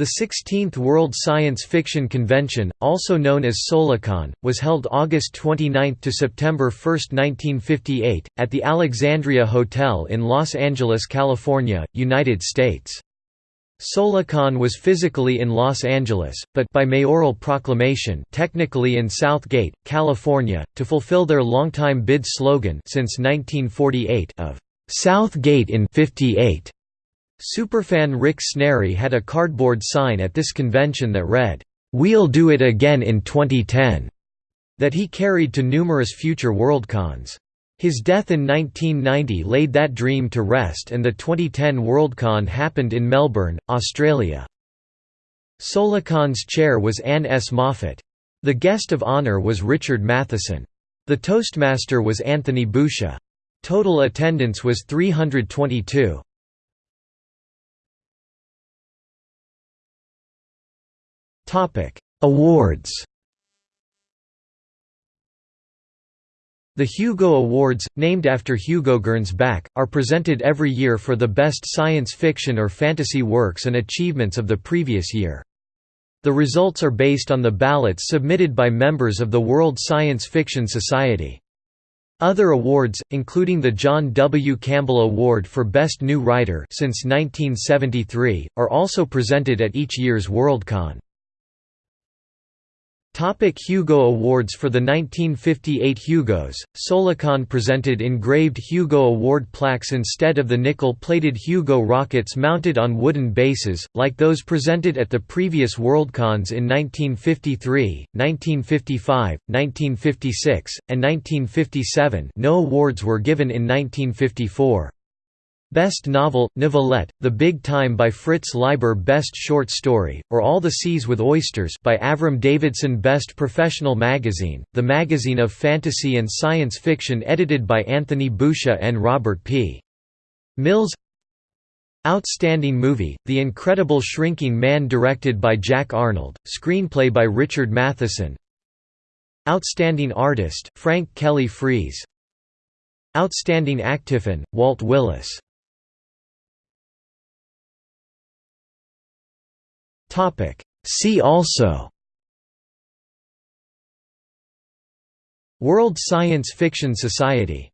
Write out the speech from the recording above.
The 16th World Science Fiction Convention, also known as Solacon, was held August 29 to September 1, 1958, at the Alexandria Hotel in Los Angeles, California, United States. Solacon was physically in Los Angeles, but by mayoral proclamation technically in South Gate, California, to fulfill their longtime bid slogan since 1948 of South Gate in 58. Superfan Rick Sneary had a cardboard sign at this convention that read, "'We'll do it again in 2010' that he carried to numerous future Worldcons. His death in 1990 laid that dream to rest and the 2010 Worldcon happened in Melbourne, Australia. Solacon's chair was Anne S. Moffatt. The guest of honour was Richard Matheson. The Toastmaster was Anthony Boucher. Total attendance was 322. Awards The Hugo Awards, named after Hugo Gernsback, are presented every year for the best science fiction or fantasy works and achievements of the previous year. The results are based on the ballots submitted by members of the World Science Fiction Society. Other awards, including the John W. Campbell Award for Best New Writer since 1973, are also presented at each year's Worldcon. Topic Hugo Awards For the 1958 Hugos, Solacon presented engraved Hugo Award plaques instead of the nickel-plated Hugo rockets mounted on wooden bases, like those presented at the previous Worldcons in 1953, 1955, 1956, and 1957 no awards were given in 1954. Best Novel, Novelette, The Big Time by Fritz Leiber Best Short Story, or All the Seas with Oysters by Avram Davidson Best Professional Magazine, the magazine of fantasy and science fiction edited by Anthony Boucher and Robert P. Mills. Outstanding Movie, The Incredible Shrinking Man directed by Jack Arnold, screenplay by Richard Matheson. Outstanding Artist, Frank Kelly Freas Outstanding Actifan, Walt Willis Topic. See also World Science Fiction Society